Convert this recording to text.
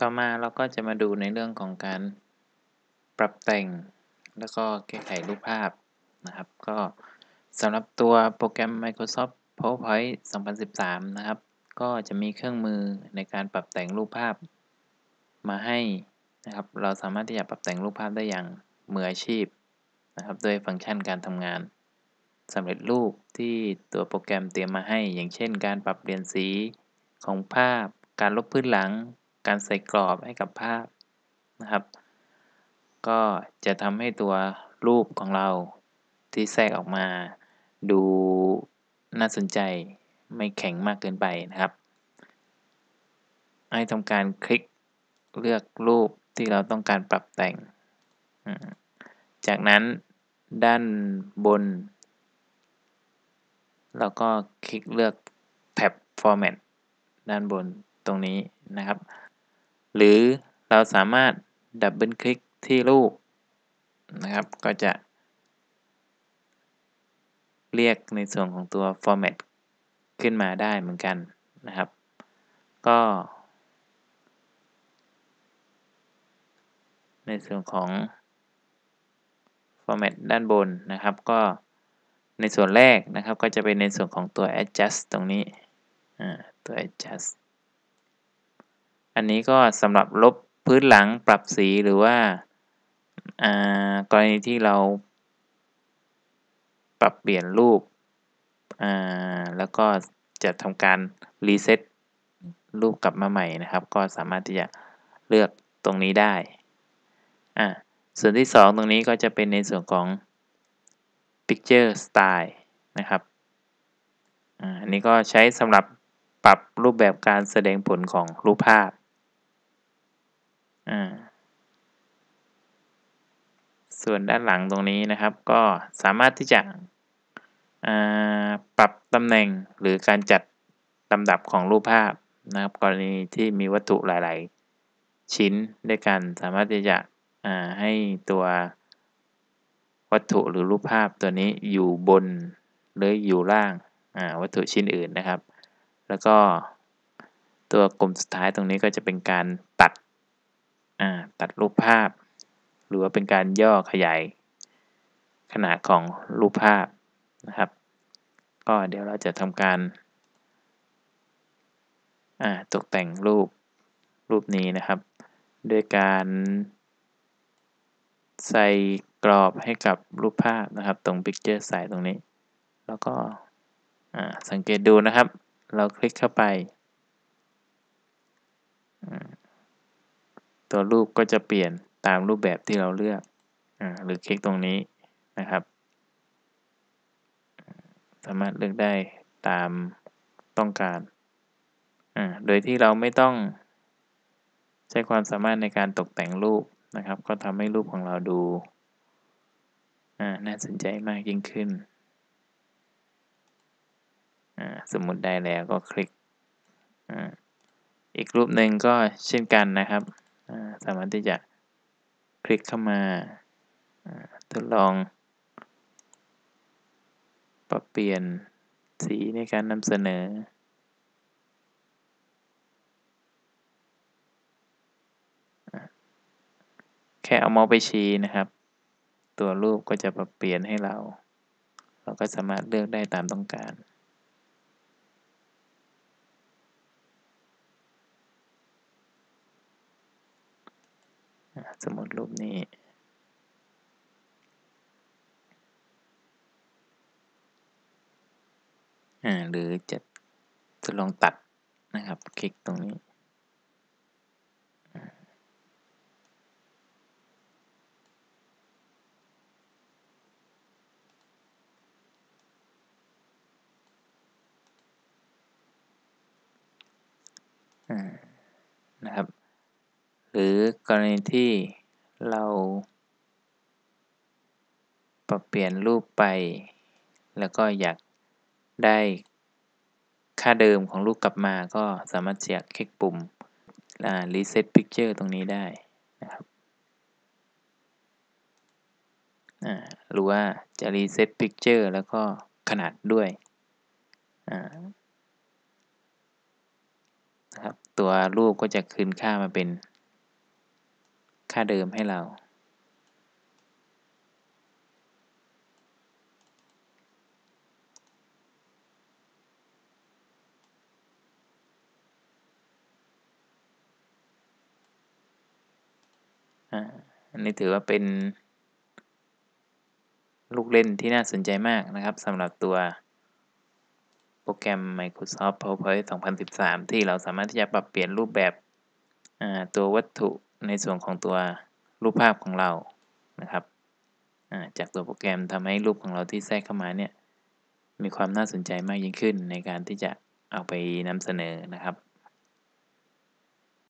ต่อมาเราก็จะมาดูในเรื่องของการปรับแต่ง แล้วก็แก้ไขรูปภาพนะครับ ก็สำหรับตัวโปรแกรม Microsoft PowerPoint 2013 นะครับ ก็จะมีเครื่องมือในการปรับแต่งรูปภาพ มาให้นะครับ เราสามารถที่จะปรับแต่งรูปภาพได้อย่างมืออาชีพนะครับโดยฟังก์ชันการทำงานสำเร็จรูปที่ตัวโปรแกรมเตรียมมาให้ อย่างเช่น การปรับเปลี่ยนสีของภาพ การลบพื้นหลัง การใส่กรอบให้กับภาพนะครับ ก็จะทำให้ตัวรูปของเราที่แทรกออกมา ดูน่าสนใจไม่แข็งมากเกินไปนะครับ ให้ทำการคลิกเลือกรูปที่เราต้องการปรับแต่ง จากนั้นด้านบน เราก็คลิกเลือกแท็บ Format ด้านบนตรงนี้นะครับ หรือเราสามารถดับเบิลคลิกที่รูปนะครับ ก็จะเรียกในส่วนของตัว Format ขึ้นมาได้เหมือนกันนะครับ ก็ ในส่วนของ Format ด้านบนนะครับ ก็ในส่วนแรกนะครับ ก็จะเป็นในส่วนของตัว adjust ตรงนี้ตัว adjust อันนี้ก็สำหรับลบพื้นหลังปรับสีหรือว่า กรณีที่เรา ปรับเปลี่ยนรูป แล้วก็จะทำการรีเซ็ตรูปกลับมาใหม่นะครับ ก็สามารถที่จะเลือกตรงนี้ได้ อ่าส่วนที่ 2 ตรงนี้ก็จะเป็นในส่วนของ Picture Style นะครับ อันนี้ก็ใช้สำหรับปรับรูปแบบการแสดงผลของรูปภาพ ส่วนด้านหลังตรงนี้นะครับ ก็สามารถที่จะปรับตำแหน่งหรือการจัดลำดับของรูปภาพนะครับ กรณีที่มีวัตถุหลาย ๆ ชิ้นด้วยกันสามารถที่จะให้ตัววัตถุหรือรูปภาพตัวนี้อยู่บนหรืออยู่ล่างวัตถุชิ้นอื่นนะครับ แล้วก็ตัวกลุ่มสุดท้ายตรงนี้ก็จะเป็นการตัด ตัดรูปภาพ หรือว่าเป็นการย่อขยายขนาดของรูปภาพนะครับ ก็เดี๋ยวเราจะทำการตกแต่งรูปรูปนี้นะครับ ด้วยการใส่กรอบให้กับรูปภาพนะครับ ตรง Picture ใส่ตรงนี้ แล้วก็สังเกตดูนะครับ เราคลิกเข้าไป ตัวรูปก็จะเปลี่ยนตามรูปแบบที่เราเลือกอหรือคลิกตรงนี้นะครับ สามารถเลือกได้ตามต้องการโดยที่เราไม่ต้อง ใช้ความสามารถในการตกแต่งรูปนะครับ ก็ทำให้รูปของเราดูน่าสนใจมากยิ่งขึ้นสมมติได้แล้วก็คลิกอีกรูปหนึ่งก็เช่นกันนะครับ สามารถที่จะคลิกเข้ามาทดลอง ปรับเปลี่ยนสีในการนำเสนอ แค่เอาเมาส์ไปชี้นะครับ ตัวรูปก็จะปรับเปลี่ยนให้เรา เราก็สามารถเลือกได้ตามต้องการ สมมติรูปนี้หรือจะทดลองตัดนะครับ คลิกตรงนี้ นะครับ หรือกรณีที่เราปรับเปลี่ยนรูปไป แล้วก็อยากได้ค่าเดิมของรูปกลับมาก็สามารถเสียคลิกปุ่ม reset picture ตรงนี้ได้นะครับหรือว่าจะ reset picture แล้วก็ขนาดด้วยนะครับตัวรูปก็จะคืนค่ามาเป็น ค่าเดิมให้เรา อันนี้ถือว่าเป็น ลูกเล่นที่น่าสนใจมากนะครับสำหรับตัวโปรแกรม Microsoft PowerPoint 2013 ที่เราสามารถที่จะปรับเปลี่ยนรูปแบบตัววัตถุ ในส่วนของตัวรูปภาพของเรานะครับจากตัวโปรแกรมทำให้รูปของเราที่แทรกเข้ามาเนี่ยมีความน่าสนใจมากยิ่งขึ้นในการที่จะเอาไปนำเสนอนะครับ